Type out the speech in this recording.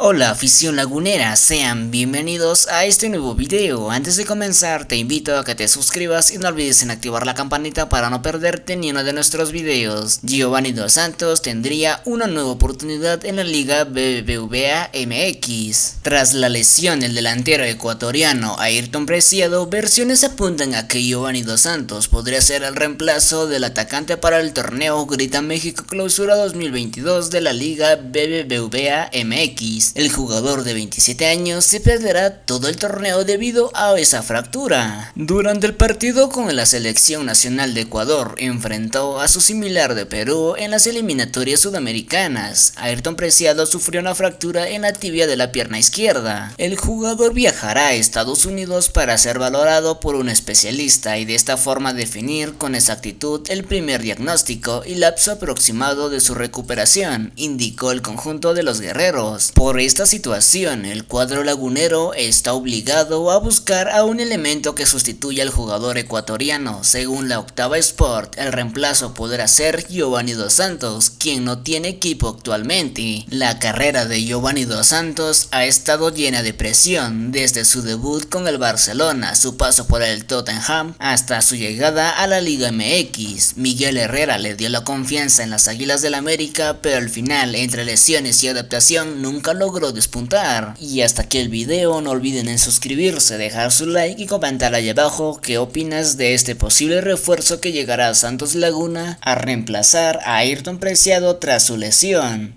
Hola afición lagunera, sean bienvenidos a este nuevo video. Antes de comenzar te invito a que te suscribas y no olvides en activar la campanita para no perderte ni uno de nuestros videos. Giovanni Dos Santos tendría una nueva oportunidad en la Liga BBVA MX. Tras la lesión del delantero ecuatoriano Ayrton Preciado, versiones apuntan a que Giovanni Dos Santos podría ser el reemplazo del atacante para el torneo Grita México Clausura 2022 de la Liga BBVA MX. El jugador de 27 años se perderá todo el torneo debido a esa fractura. Durante el partido con la selección nacional de Ecuador enfrentó a su similar de Perú en las eliminatorias sudamericanas. Ayrton Preciado sufrió una fractura en la tibia de la pierna izquierda. El jugador viajará a Estados Unidos para ser valorado por un especialista y de esta forma definir con exactitud el primer diagnóstico y lapso aproximado de su recuperación, indicó el conjunto de los guerreros. Esta situación, el cuadro lagunero está obligado a buscar a un elemento que sustituya al jugador ecuatoriano. Según la Octava Sport, el reemplazo podrá ser Giovanni Dos Santos, quien no tiene equipo actualmente. La carrera de Giovanni Dos Santos ha estado llena de presión, desde su debut con el Barcelona, su paso por el Tottenham, hasta su llegada a la Liga MX. Miguel Herrera le dio la confianza en las Águilas del América, pero al final, entre lesiones y adaptación, nunca lo logró despuntar. Y hasta aquí el video, no olviden en suscribirse, dejar su like y comentar ahí abajo qué opinas de este posible refuerzo que llegará a Santos Laguna a reemplazar a Ayrton Preciado tras su lesión.